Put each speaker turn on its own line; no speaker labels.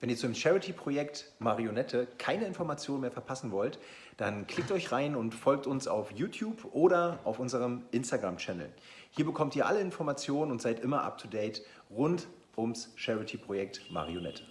Wenn ihr zum Charity-Projekt Marionette keine Informationen mehr verpassen wollt, dann klickt euch rein und folgt uns auf YouTube oder auf unserem Instagram-Channel. Hier bekommt ihr alle Informationen und seid immer up-to-date rund ums Charity-Projekt Marionette.